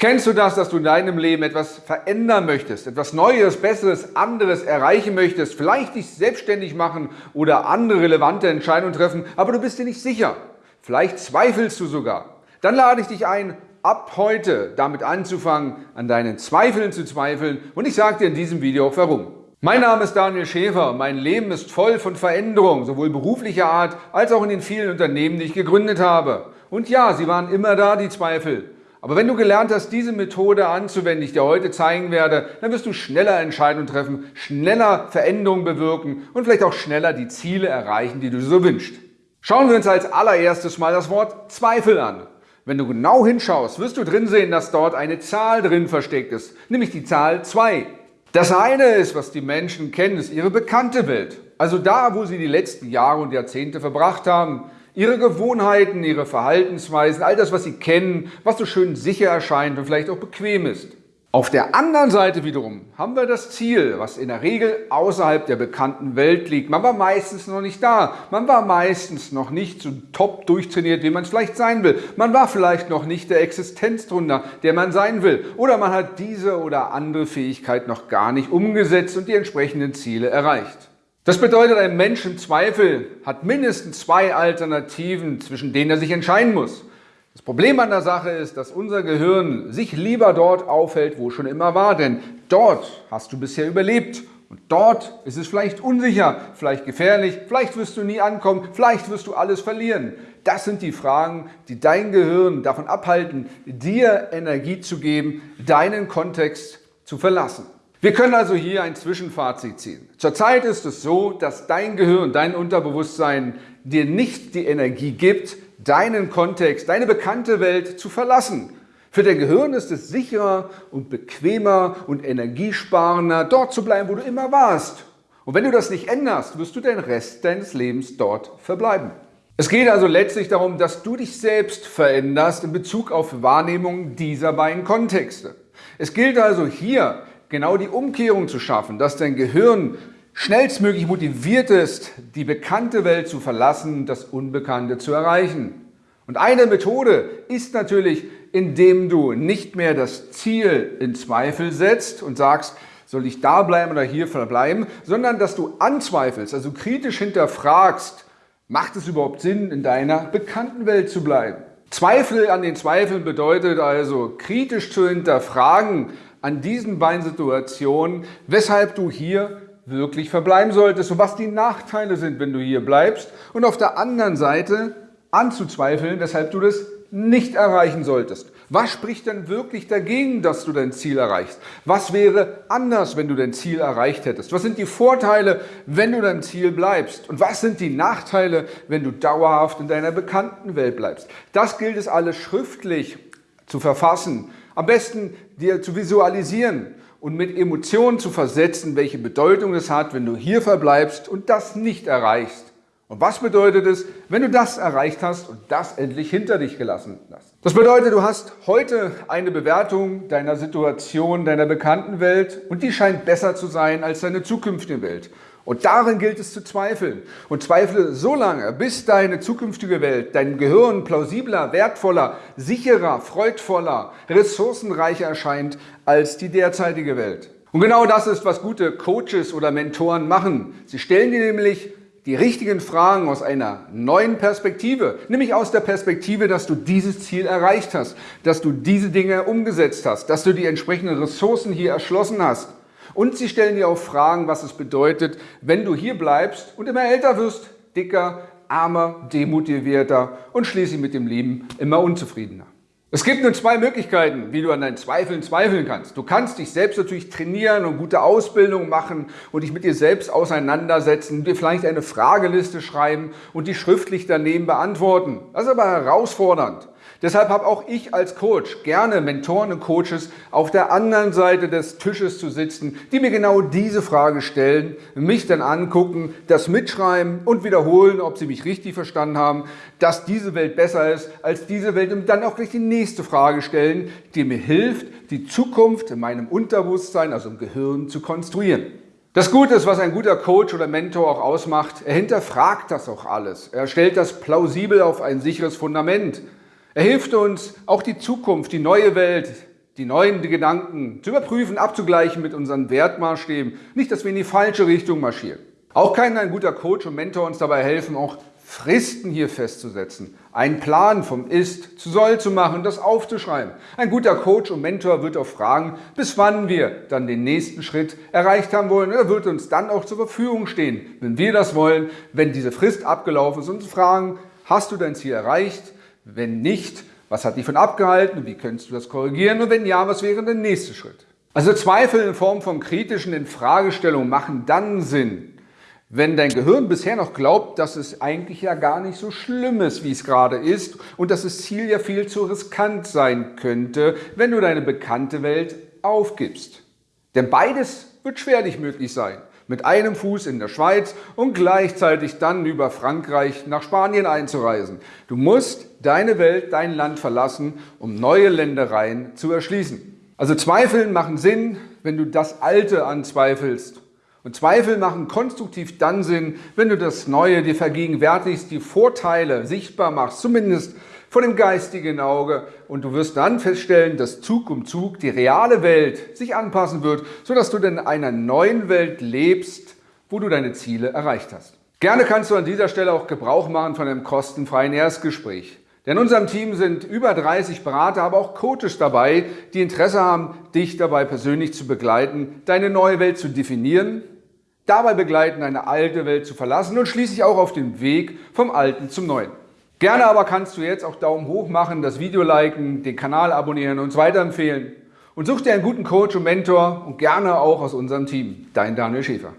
Kennst du das, dass du in deinem Leben etwas verändern möchtest, etwas Neues, Besseres, anderes erreichen möchtest, vielleicht dich selbstständig machen oder andere relevante Entscheidungen treffen, aber du bist dir nicht sicher? Vielleicht zweifelst du sogar. Dann lade ich dich ein, ab heute damit anzufangen, an deinen Zweifeln zu zweifeln und ich sage dir in diesem Video auch warum. Mein Name ist Daniel Schäfer. Mein Leben ist voll von Veränderungen, sowohl beruflicher Art als auch in den vielen Unternehmen, die ich gegründet habe. Und ja, sie waren immer da, die Zweifel. Aber wenn du gelernt hast, diese Methode anzuwenden, die ich dir heute zeigen werde, dann wirst du schneller Entscheidungen treffen, schneller Veränderungen bewirken und vielleicht auch schneller die Ziele erreichen, die du so wünschst. Schauen wir uns als allererstes mal das Wort Zweifel an. Wenn du genau hinschaust, wirst du drin sehen, dass dort eine Zahl drin versteckt ist, nämlich die Zahl 2. Das eine ist, was die Menschen kennen, ist ihre bekannte Welt. Also da, wo sie die letzten Jahre und Jahrzehnte verbracht haben. Ihre Gewohnheiten, ihre Verhaltensweisen, all das, was sie kennen, was so schön sicher erscheint und vielleicht auch bequem ist. Auf der anderen Seite wiederum haben wir das Ziel, was in der Regel außerhalb der bekannten Welt liegt. Man war meistens noch nicht da. Man war meistens noch nicht so top durchtrainiert, wie man es vielleicht sein will. Man war vielleicht noch nicht der Existenzdrunder, der man sein will. Oder man hat diese oder andere Fähigkeit noch gar nicht umgesetzt und die entsprechenden Ziele erreicht. Das bedeutet, ein Mensch im Zweifel hat mindestens zwei Alternativen, zwischen denen er sich entscheiden muss. Das Problem an der Sache ist, dass unser Gehirn sich lieber dort aufhält, wo schon immer war, denn dort hast du bisher überlebt und dort ist es vielleicht unsicher, vielleicht gefährlich, vielleicht wirst du nie ankommen, vielleicht wirst du alles verlieren. Das sind die Fragen, die dein Gehirn davon abhalten, dir Energie zu geben, deinen Kontext zu verlassen. Wir können also hier ein Zwischenfazit ziehen. Zurzeit ist es so, dass dein Gehirn, dein Unterbewusstsein dir nicht die Energie gibt, deinen Kontext, deine bekannte Welt zu verlassen. Für dein Gehirn ist es sicherer und bequemer und energiesparender, dort zu bleiben, wo du immer warst. Und wenn du das nicht änderst, wirst du den Rest deines Lebens dort verbleiben. Es geht also letztlich darum, dass du dich selbst veränderst in Bezug auf Wahrnehmung dieser beiden Kontexte. Es gilt also hier, genau die Umkehrung zu schaffen, dass dein Gehirn schnellstmöglich motiviert ist, die bekannte Welt zu verlassen, das Unbekannte zu erreichen. Und eine Methode ist natürlich, indem du nicht mehr das Ziel in Zweifel setzt und sagst, soll ich da bleiben oder hier verbleiben, sondern dass du anzweifelst, also kritisch hinterfragst, macht es überhaupt Sinn, in deiner bekannten Welt zu bleiben? Zweifel an den Zweifeln bedeutet also, kritisch zu hinterfragen, an diesen beiden Situationen, weshalb du hier wirklich verbleiben solltest und was die Nachteile sind, wenn du hier bleibst und auf der anderen Seite anzuzweifeln, weshalb du das nicht erreichen solltest. Was spricht denn wirklich dagegen, dass du dein Ziel erreichst? Was wäre anders, wenn du dein Ziel erreicht hättest? Was sind die Vorteile, wenn du dein Ziel bleibst? Und was sind die Nachteile, wenn du dauerhaft in deiner bekannten Welt bleibst? Das gilt es alles schriftlich zu verfassen am besten dir zu visualisieren und mit Emotionen zu versetzen, welche Bedeutung es hat, wenn du hier verbleibst und das nicht erreichst. Und was bedeutet es, wenn du das erreicht hast und das endlich hinter dich gelassen hast? Das bedeutet, du hast heute eine Bewertung deiner Situation, deiner bekannten Welt und die scheint besser zu sein als deine zukünftige Welt. Und darin gilt es zu zweifeln. Und zweifle so lange, bis deine zukünftige Welt, dein Gehirn plausibler, wertvoller, sicherer, freudvoller, ressourcenreicher erscheint als die derzeitige Welt. Und genau das ist, was gute Coaches oder Mentoren machen. Sie stellen dir nämlich die richtigen Fragen aus einer neuen Perspektive, nämlich aus der Perspektive, dass du dieses Ziel erreicht hast, dass du diese Dinge umgesetzt hast, dass du die entsprechenden Ressourcen hier erschlossen hast. Und sie stellen dir auch Fragen, was es bedeutet, wenn du hier bleibst und immer älter wirst, dicker, armer, demotivierter und schließlich mit dem Leben immer unzufriedener. Es gibt nun zwei Möglichkeiten, wie du an deinen Zweifeln zweifeln kannst. Du kannst dich selbst natürlich trainieren und gute Ausbildung machen und dich mit dir selbst auseinandersetzen, dir vielleicht eine Frageliste schreiben und die schriftlich daneben beantworten. Das ist aber herausfordernd. Deshalb habe auch ich als Coach gerne Mentoren und Coaches auf der anderen Seite des Tisches zu sitzen, die mir genau diese Frage stellen, mich dann angucken, das mitschreiben und wiederholen, ob sie mich richtig verstanden haben, dass diese Welt besser ist als diese Welt und dann auch gleich die nächste Frage stellen, die mir hilft, die Zukunft in meinem Unterbewusstsein, also im Gehirn, zu konstruieren. Das Gute ist, was ein guter Coach oder Mentor auch ausmacht, er hinterfragt das auch alles. Er stellt das plausibel auf ein sicheres Fundament. Er hilft uns, auch die Zukunft, die neue Welt, die neuen Gedanken zu überprüfen, abzugleichen mit unseren Wertmaßstäben. Nicht, dass wir in die falsche Richtung marschieren. Auch kann ein guter Coach und Mentor uns dabei helfen, auch Fristen hier festzusetzen, einen Plan vom Ist zu Soll zu machen, das aufzuschreiben. Ein guter Coach und Mentor wird auch fragen, bis wann wir dann den nächsten Schritt erreicht haben wollen. Er wird uns dann auch zur Verfügung stehen, wenn wir das wollen, wenn diese Frist abgelaufen ist und fragen, hast du dein Ziel erreicht? Wenn nicht, was hat dich von abgehalten? Wie könntest du das korrigieren? Und wenn ja, was wäre der nächste Schritt? Also Zweifel in Form von kritischen Infragestellungen machen dann Sinn, wenn dein Gehirn bisher noch glaubt, dass es eigentlich ja gar nicht so schlimm ist, wie es gerade ist und dass das Ziel ja viel zu riskant sein könnte, wenn du deine bekannte Welt aufgibst. Denn beides wird schwerlich möglich sein. Mit einem Fuß in der Schweiz und gleichzeitig dann über Frankreich nach Spanien einzureisen. Du musst deine Welt, dein Land verlassen, um neue Ländereien zu erschließen. Also Zweifeln machen Sinn, wenn du das Alte anzweifelst und Zweifel machen konstruktiv dann Sinn, wenn du das Neue dir vergegenwärtigst, die Vorteile sichtbar machst, zumindest vor dem geistigen Auge. Und du wirst dann feststellen, dass Zug um Zug die reale Welt sich anpassen wird, sodass du in einer neuen Welt lebst, wo du deine Ziele erreicht hast. Gerne kannst du an dieser Stelle auch Gebrauch machen von einem kostenfreien Erstgespräch. Denn in unserem Team sind über 30 Berater, aber auch Coaches dabei, die Interesse haben, dich dabei persönlich zu begleiten, deine neue Welt zu definieren, dabei begleiten, eine alte Welt zu verlassen und schließlich auch auf dem Weg vom Alten zum Neuen. Gerne aber kannst du jetzt auch Daumen hoch machen, das Video liken, den Kanal abonnieren und uns weiterempfehlen. Und such dir einen guten Coach und Mentor und gerne auch aus unserem Team. Dein Daniel Schäfer.